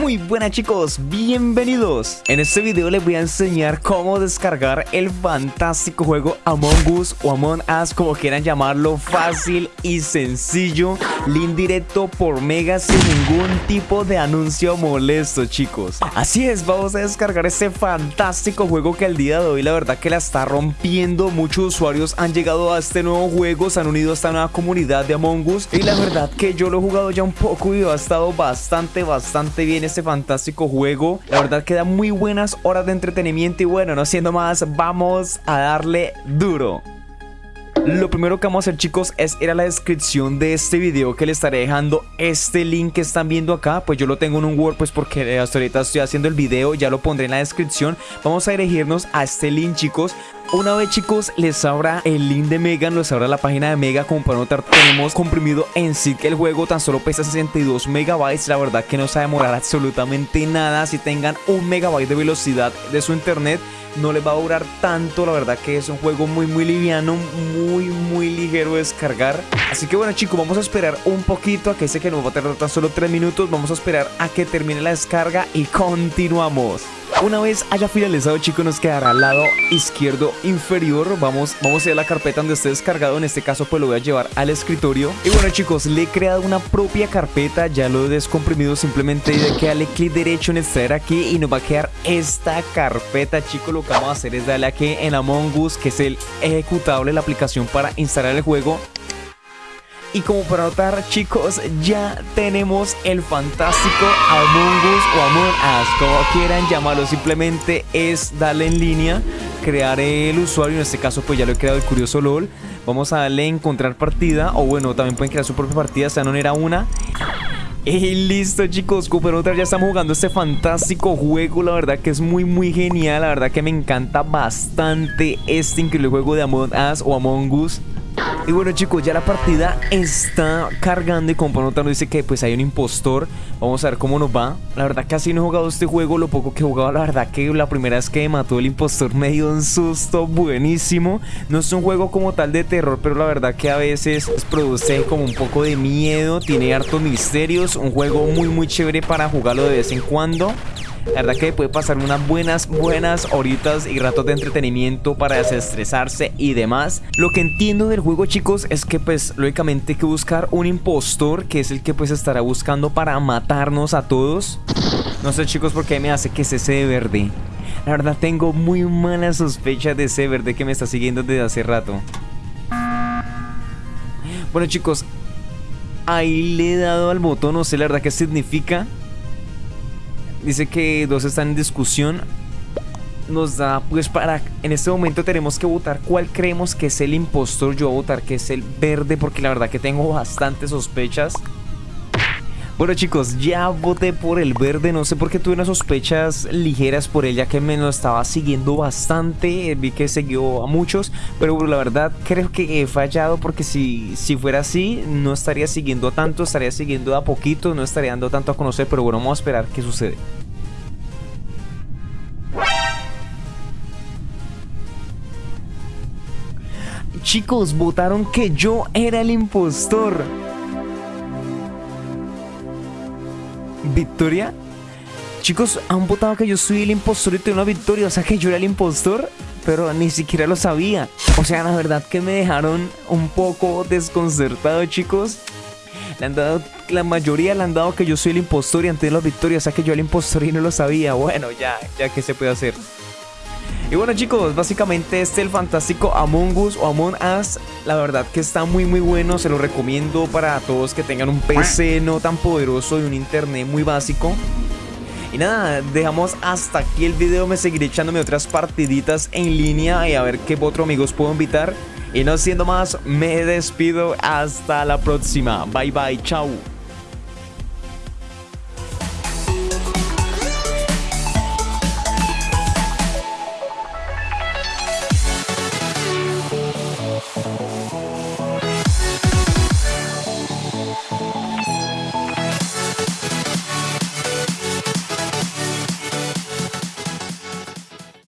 Muy buenas chicos, bienvenidos. En este video les voy a enseñar cómo descargar el fantástico juego Among Us o Among Us como quieran llamarlo Fácil y sencillo Link directo por Mega sin ningún tipo de anuncio molesto chicos Así es, vamos a descargar este fantástico juego que el día de hoy la verdad que la está rompiendo Muchos usuarios han llegado a este nuevo juego, se han unido a esta nueva comunidad de Among Us Y la verdad que yo lo he jugado ya un poco y ha estado bastante, bastante bien este fantástico juego. La verdad que da muy buenas horas de entretenimiento y bueno, no siendo más, vamos a darle duro. Lo primero que vamos a hacer chicos es ir a la descripción de este video que le estaré dejando. Este link que están viendo acá Pues yo lo tengo en un Word pues porque hasta ahorita estoy haciendo el video, ya lo pondré en la descripción. Vamos a dirigirnos a este link chicos una vez chicos les abra el link de Mega, les abra la página de Mega como para notar tenemos comprimido en sí que el juego tan solo pesa 62 megabytes, la verdad que no se va a demorar absolutamente nada si tengan un megabyte de velocidad de su internet no les va a durar tanto, la verdad que es un juego muy muy liviano, muy muy ligero de descargar. Así que bueno chicos, vamos a esperar un poquito a que sé que nos va a tardar tan solo 3 minutos, vamos a esperar a que termine la descarga y continuamos. Una vez haya finalizado chicos nos quedará al lado izquierdo inferior. Vamos, vamos a ir a la carpeta donde esté descargado. En este caso pues lo voy a llevar al escritorio. Y bueno chicos, le he creado una propia carpeta. Ya lo he descomprimido. Simplemente de que darle clic derecho en extraer aquí Y nos va a quedar esta carpeta chicos Lo que vamos a hacer es darle aquí en Among Us Que es el ejecutable, la aplicación para instalar el juego y como para notar chicos, ya tenemos el fantástico Among Us o Among Us, como quieran llamarlo, simplemente es darle en línea, crear el usuario, en este caso pues ya lo he creado el curioso LOL, vamos a darle encontrar partida, o bueno, también pueden crear su propia partida, esta no era una, y listo chicos, Cooper ya estamos jugando este fantástico juego La verdad que es muy muy genial La verdad que me encanta bastante este increíble juego de Among Us o Among Us y bueno chicos, ya la partida está cargando y como nos dice que pues hay un impostor. Vamos a ver cómo nos va. La verdad casi no he jugado este juego, lo poco que he jugado la verdad que la primera vez que mató el impostor me dio un susto buenísimo. No es un juego como tal de terror, pero la verdad que a veces produce como un poco de miedo Tiene hartos misterios, un juego muy muy chévere para jugarlo de vez en cuando la verdad que puede pasar unas buenas, buenas horitas y ratos de entretenimiento para desestresarse y demás. Lo que entiendo del juego, chicos, es que pues lógicamente hay que buscar un impostor que es el que pues estará buscando para matarnos a todos. No sé, chicos, por qué me hace que ese de verde. La verdad tengo muy mala sospecha de ese verde que me está siguiendo desde hace rato. Bueno, chicos, ahí le he dado al botón, no sé la verdad qué significa. Dice que dos están en discusión. Nos da, pues para, en este momento tenemos que votar cuál creemos que es el impostor. Yo voy a votar que es el verde porque la verdad que tengo bastantes sospechas. Bueno chicos, ya voté por el verde, no sé por qué tuve unas sospechas ligeras por ella que me lo estaba siguiendo bastante, vi que siguió a muchos, pero la verdad creo que he fallado porque si, si fuera así no estaría siguiendo tanto, estaría siguiendo a poquito, no estaría dando tanto a conocer, pero bueno, vamos a esperar qué sucede. Chicos, votaron que yo era el impostor. ¿Victoria? Chicos, han votado que yo soy el impostor y tengo una victoria. O sea que yo era el impostor, pero ni siquiera lo sabía. O sea, la verdad que me dejaron un poco desconcertado, chicos. Le han dado, la mayoría le han dado que yo soy el impostor y antes la victoria. O sea que yo era el impostor y no lo sabía. Bueno, ya, ya que se puede hacer. Y bueno chicos, básicamente este es el fantástico Among Us o Among Us La verdad que está muy muy bueno, se lo recomiendo para todos que tengan un PC no tan poderoso y un internet muy básico y nada, dejamos hasta aquí el video, me seguiré echándome otras partiditas en línea y a ver qué otros amigos puedo invitar. Y no siendo más, me despido, hasta la próxima. Bye bye, chao.